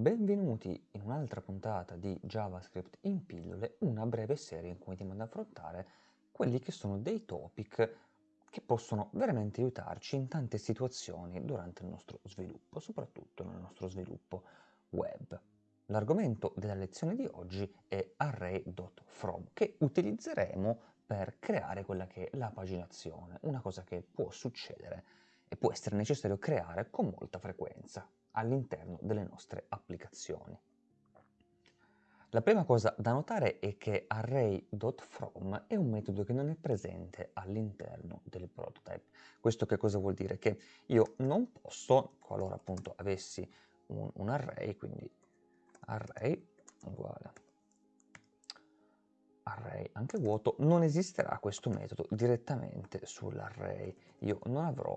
Benvenuti in un'altra puntata di JavaScript in pillole, una breve serie in cui andiamo ad affrontare quelli che sono dei topic che possono veramente aiutarci in tante situazioni durante il nostro sviluppo, soprattutto nel nostro sviluppo web. L'argomento della lezione di oggi è array.from che utilizzeremo per creare quella che è la paginazione, una cosa che può succedere e può essere necessario creare con molta frequenza all'interno delle nostre applicazioni. La prima cosa da notare è che array.from è un metodo che non è presente all'interno del prototype. Questo che cosa vuol dire? Che io non posso, qualora appunto avessi un, un array, quindi array uguale array anche vuoto, non esisterà questo metodo direttamente sull'array. Io non avrò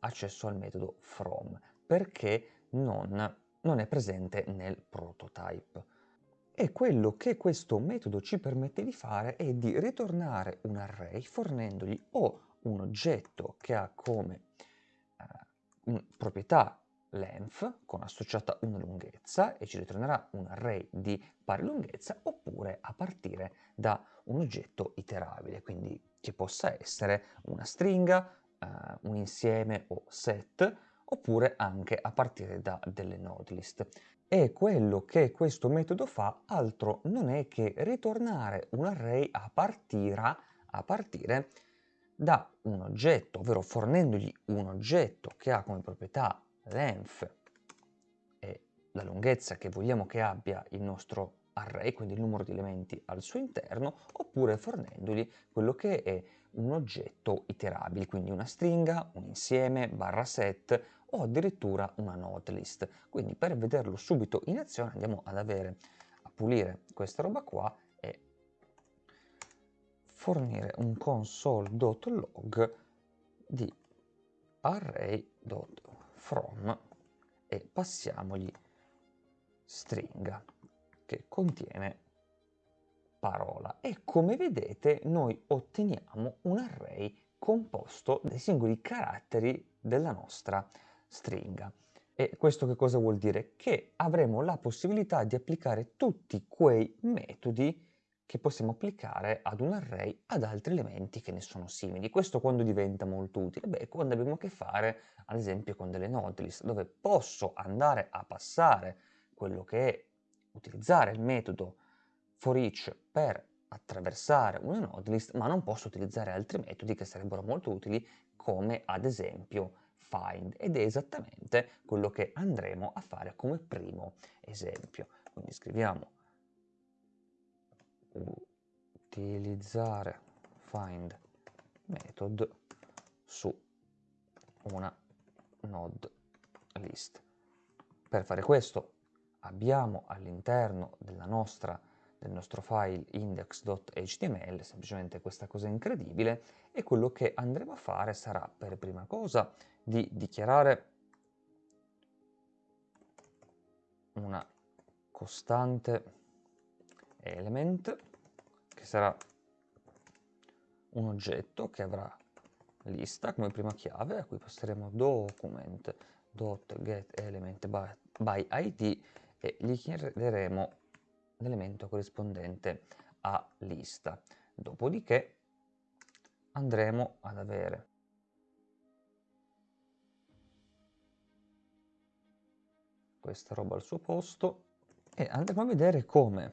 accesso al metodo from perché non, non è presente nel prototype. E quello che questo metodo ci permette di fare è di ritornare un array fornendogli o un oggetto che ha come eh, proprietà length con associata una lunghezza e ci ritornerà un array di pari lunghezza oppure a partire da un oggetto iterabile, quindi che possa essere una stringa, eh, un insieme o set oppure anche a partire da delle node list. E quello che questo metodo fa altro non è che ritornare un array a partire, a partire da un oggetto, ovvero fornendogli un oggetto che ha come proprietà length e la lunghezza che vogliamo che abbia il nostro array, quindi il numero di elementi al suo interno, oppure fornendogli quello che è un oggetto iterabile, quindi una stringa, un insieme, barra set o addirittura una node list. Quindi per vederlo subito in azione andiamo ad avere a pulire questa roba qua e fornire un console.log di array.from e passiamogli stringa che contiene parola e come vedete noi otteniamo un array composto dai singoli caratteri della nostra stringa. E questo che cosa vuol dire? Che avremo la possibilità di applicare tutti quei metodi che possiamo applicare ad un array ad altri elementi che ne sono simili. Questo quando diventa molto utile? Beh, quando abbiamo a che fare ad esempio con delle node dove posso andare a passare quello che è utilizzare il metodo for each per attraversare una node list, ma non posso utilizzare altri metodi che sarebbero molto utili come ad esempio find ed è esattamente quello che andremo a fare come primo esempio. Quindi scriviamo utilizzare find method su una node list. Per fare questo abbiamo all'interno del nostro file index.html, semplicemente questa cosa incredibile, e quello che andremo a fare sarà per prima cosa di dichiarare una costante element che sarà un oggetto che avrà lista come prima chiave a cui passeremo document.getElement by id e gli chiederemo l'elemento corrispondente a lista. Dopodiché andremo ad avere questa roba al suo posto e andremo a vedere come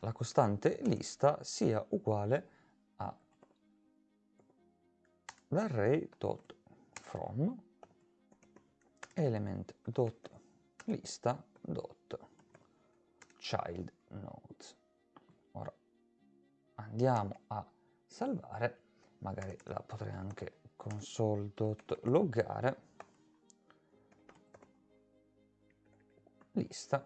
la costante lista sia uguale a l'array.from element.lista.child nodes. Ora andiamo a salvare, magari la potrei anche console.loggare lista.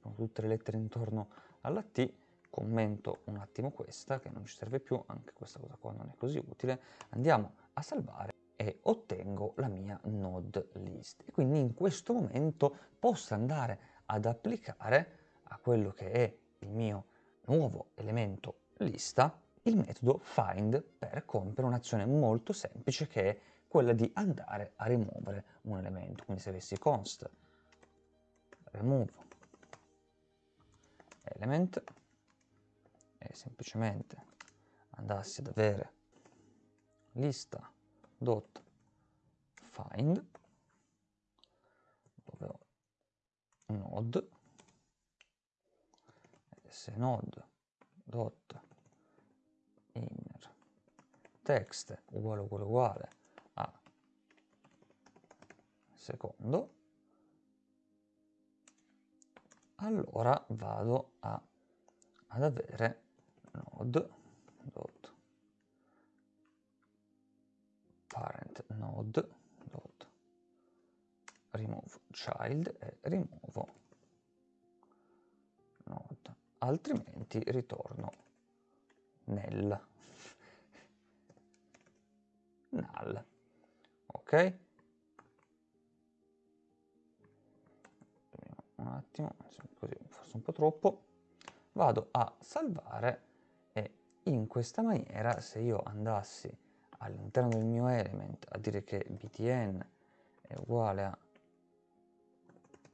Con tutte le lettere intorno alla T. Commento un attimo questa che non ci serve più. Anche questa cosa qua non è così utile. Andiamo a salvare e ottengo la mia node list e quindi in questo momento posso andare ad applicare a quello che è il mio nuovo elemento lista il metodo find per compiere un'azione molto semplice che è quella di andare a rimuovere un elemento. Quindi se avessi const remove element e semplicemente andassi ad avere lista dot find dove ho node node dot inner. Text uguale uguale uguale a secondo. Allora vado a, ad avere node dot parent node dot remove child e rimuovo node. Altrimenti ritorno nel. Null. Ok? Un attimo così forse un po' troppo. Vado a salvare e in questa maniera se io andassi all'interno del mio element a dire che btn è uguale a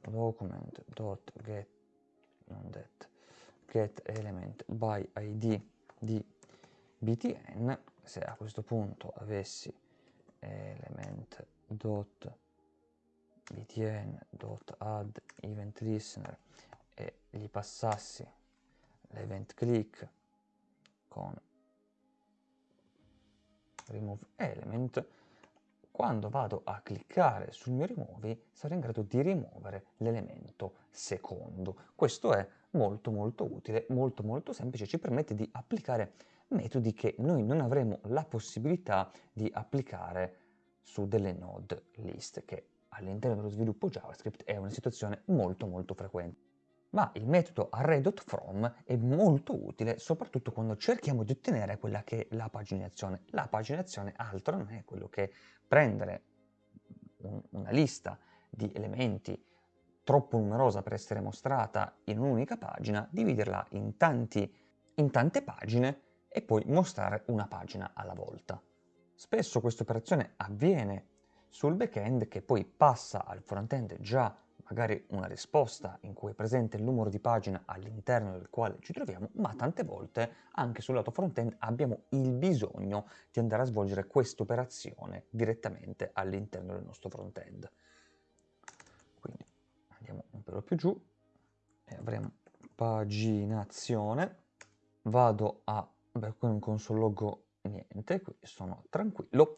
document.get non that, get element by id di btn se a questo punto avessi element dot btn dot add event listener e gli passassi l'event click con remove element. Quando vado a cliccare sul mio rimuovi sarò in grado di rimuovere l'elemento secondo. Questo è molto molto utile molto molto semplice ci permette di applicare metodi che noi non avremo la possibilità di applicare su delle node list che all'interno dello sviluppo JavaScript è una situazione molto molto frequente ma il metodo array.from è molto utile soprattutto quando cerchiamo di ottenere quella che è la paginazione. La paginazione altro non è quello che prendere un, una lista di elementi troppo numerosa per essere mostrata in un'unica pagina, dividerla in, tanti, in tante pagine e poi mostrare una pagina alla volta. Spesso questa operazione avviene sul backend che poi passa al frontend già magari una risposta in cui è presente il numero di pagina all'interno del quale ci troviamo, ma tante volte anche sul lato front-end abbiamo il bisogno di andare a svolgere questa operazione direttamente all'interno del nostro front-end. Quindi andiamo un pelo più giù e avremo paginazione, vado a, beh, un console niente, qui sono tranquillo.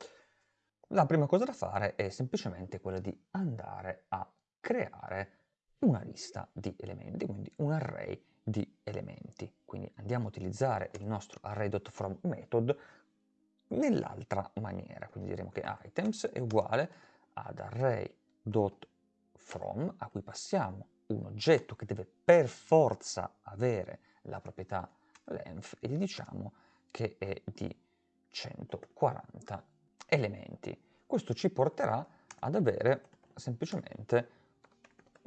La prima cosa da fare è semplicemente quella di andare a creare una lista di elementi, quindi un array di elementi. Quindi andiamo a utilizzare il nostro array.from method nell'altra maniera, quindi diremo che items è uguale ad array.from a cui passiamo un oggetto che deve per forza avere la proprietà length e gli diciamo che è di 140 elementi. Questo ci porterà ad avere semplicemente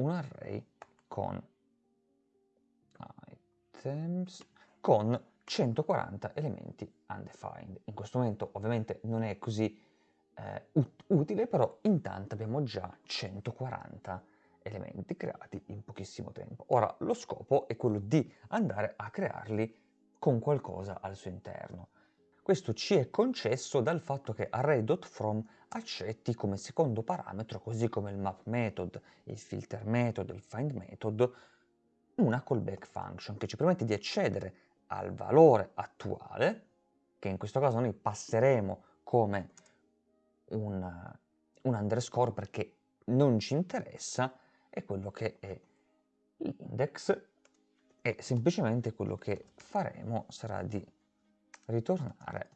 un array con items con 140 elementi undefined. In questo momento ovviamente non è così eh, ut utile, però intanto abbiamo già 140 elementi creati in pochissimo tempo. Ora lo scopo è quello di andare a crearli con qualcosa al suo interno. Questo ci è concesso dal fatto che array.from accetti come secondo parametro, così come il map method, il filter method, il find method, una callback function che ci permette di accedere al valore attuale, che in questo caso noi passeremo come un, un underscore perché non ci interessa, è quello che è l'index e semplicemente quello che faremo sarà di ritornare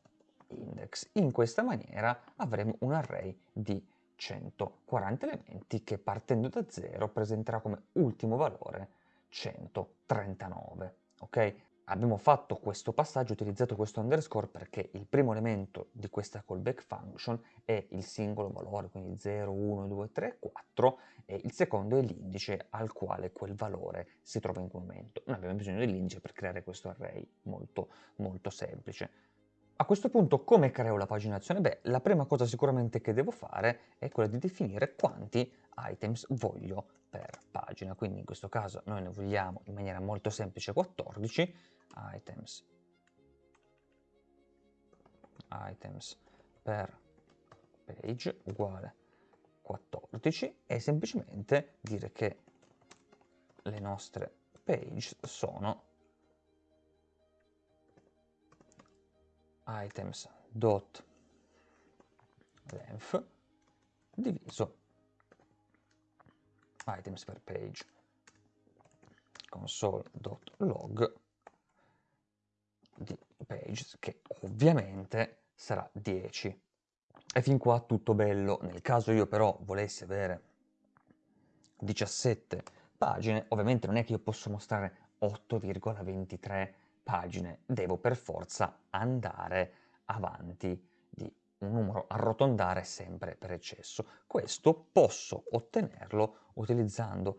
index. In questa maniera avremo un array di 140 elementi che partendo da 0 presenterà come ultimo valore 139. Ok? Abbiamo fatto questo passaggio, utilizzato questo underscore perché il primo elemento di questa callback function è il singolo valore, quindi 0, 1, 2, 3, 4 e il secondo è l'indice al quale quel valore si trova in quel momento. Noi abbiamo bisogno dell'indice per creare questo array molto molto semplice. A questo punto come creo la paginazione? Beh, la prima cosa sicuramente che devo fare è quella di definire quanti items voglio per pagina, quindi in questo caso noi ne vogliamo in maniera molto semplice 14 items. Items per page uguale 14 e semplicemente dire che le nostre page sono items dot length diviso items per page console.log di pages che ovviamente sarà 10 e fin qua tutto bello. Nel caso io però volessi avere 17 pagine ovviamente non è che io posso mostrare 8,23 pagine. Devo per forza andare avanti di un numero arrotondare sempre per eccesso. Questo posso ottenerlo utilizzando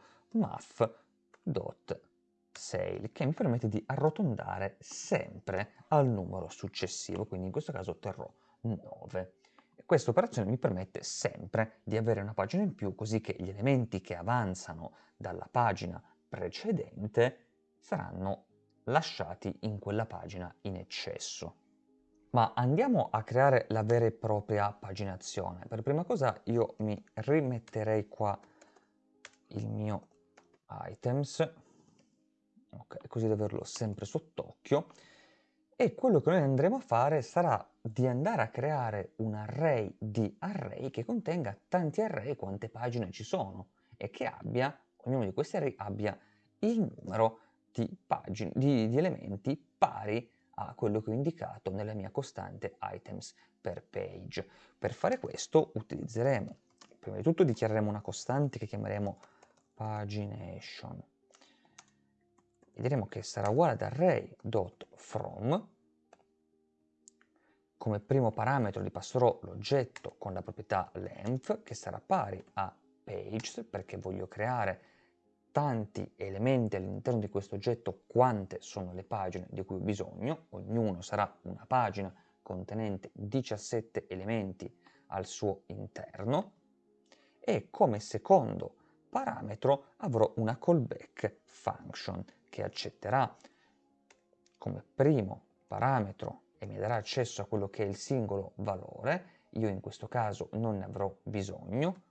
math.sale che mi permette di arrotondare sempre al numero successivo, quindi in questo caso otterrò 9. Questa operazione mi permette sempre di avere una pagina in più così che gli elementi che avanzano dalla pagina precedente saranno lasciati in quella pagina in eccesso. Ma andiamo a creare la vera e propria paginazione. Per prima cosa io mi rimetterei qua il mio items, ok, così da averlo sempre sott'occhio, e quello che noi andremo a fare sarà di andare a creare un array di array che contenga tanti array quante pagine ci sono e che abbia, ognuno di questi array abbia il numero di, pagine, di, di elementi pari a quello che ho indicato nella mia costante items per page. Per fare questo utilizzeremo, prima di tutto dichiareremo una costante che chiameremo pagination diremo che sarà uguale ad array.from come primo parametro gli passerò l'oggetto con la proprietà length che sarà pari a pages perché voglio creare tanti elementi all'interno di questo oggetto quante sono le pagine di cui ho bisogno, ognuno sarà una pagina contenente 17 elementi al suo interno. E come secondo parametro avrò una callback function che accetterà come primo parametro e mi darà accesso a quello che è il singolo valore, io in questo caso non ne avrò bisogno,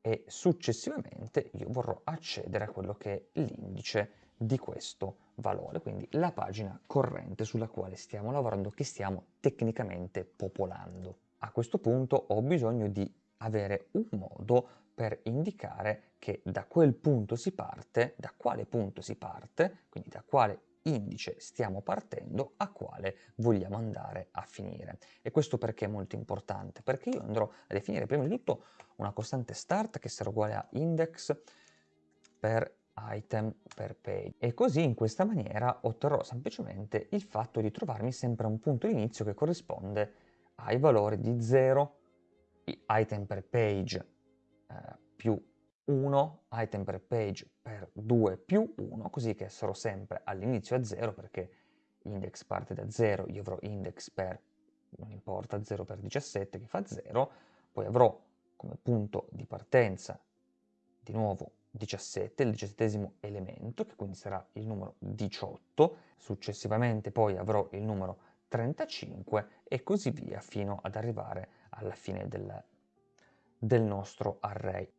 e successivamente io vorrò accedere a quello che è l'indice di questo valore, quindi la pagina corrente sulla quale stiamo lavorando, che stiamo tecnicamente popolando. A questo punto ho bisogno di avere un modo per indicare che da quel punto si parte, da quale punto si parte, quindi da quale indice stiamo partendo, a quale vogliamo andare a finire. E questo perché è molto importante? Perché io andrò a definire prima di tutto una costante start che sarà uguale a index per item per page e così in questa maniera otterrò semplicemente il fatto di trovarmi sempre a un punto di inizio che corrisponde ai valori di 0 item per page eh, più 1 item per page per 2 più 1, così che sarò sempre all'inizio a 0 perché index parte da 0, io avrò index per, non importa, 0 per 17 che fa 0, poi avrò come punto di partenza di nuovo 17, il diciassettesimo elemento, che quindi sarà il numero 18, successivamente poi avrò il numero 35 e così via fino ad arrivare alla fine del, del nostro array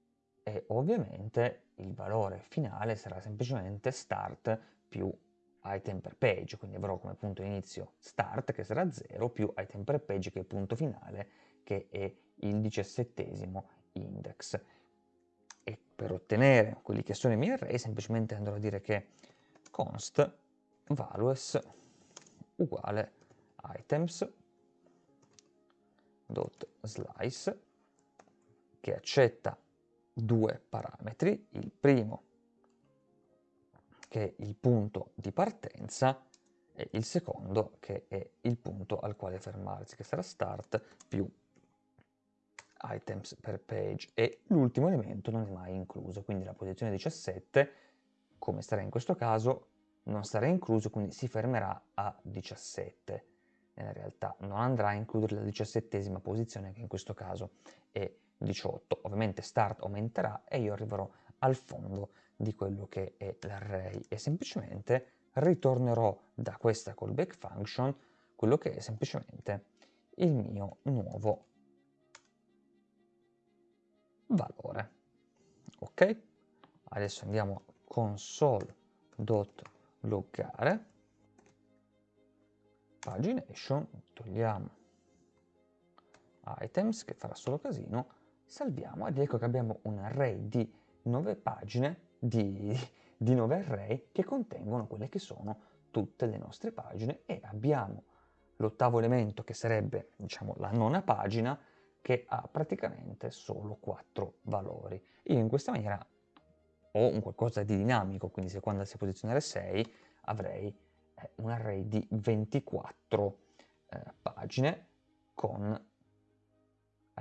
e ovviamente il valore finale sarà semplicemente start più item per page, quindi avrò come punto inizio start che sarà 0 più item per page che è il punto finale che è il diciassettesimo index. E per ottenere quelli che sono i miei array semplicemente andrò a dire che const values uguale items dot slice che accetta due parametri, il primo che è il punto di partenza e il secondo che è il punto al quale fermarsi, che sarà start più items per page e l'ultimo elemento non è mai incluso, quindi la posizione 17, come sarà in questo caso, non sarà incluso, quindi si fermerà a 17. In realtà non andrà a includere la diciassettesima posizione, che in questo caso è 18. Ovviamente start aumenterà e io arriverò al fondo di quello che è l'array e semplicemente ritornerò da questa callback function quello che è semplicemente il mio nuovo valore. Ok? Adesso andiamo a console.loggare pagination, togliamo items che farà solo casino, salviamo ed ecco che abbiamo un array di 9 pagine, di, di 9 array che contengono quelle che sono tutte le nostre pagine e abbiamo l'ottavo elemento che sarebbe diciamo la nona pagina che ha praticamente solo 4 valori. Io in questa maniera ho un qualcosa di dinamico, quindi se quando si posizionare 6 avrei un array di 24 eh, pagine con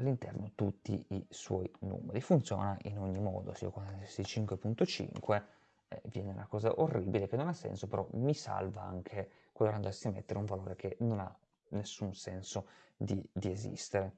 all'interno tutti i suoi numeri. Funziona in ogni modo, se io qualsiasi 5.5 eh, viene una cosa orribile che non ha senso, però mi salva anche quando andassi a mettere un valore che non ha nessun senso di, di esistere.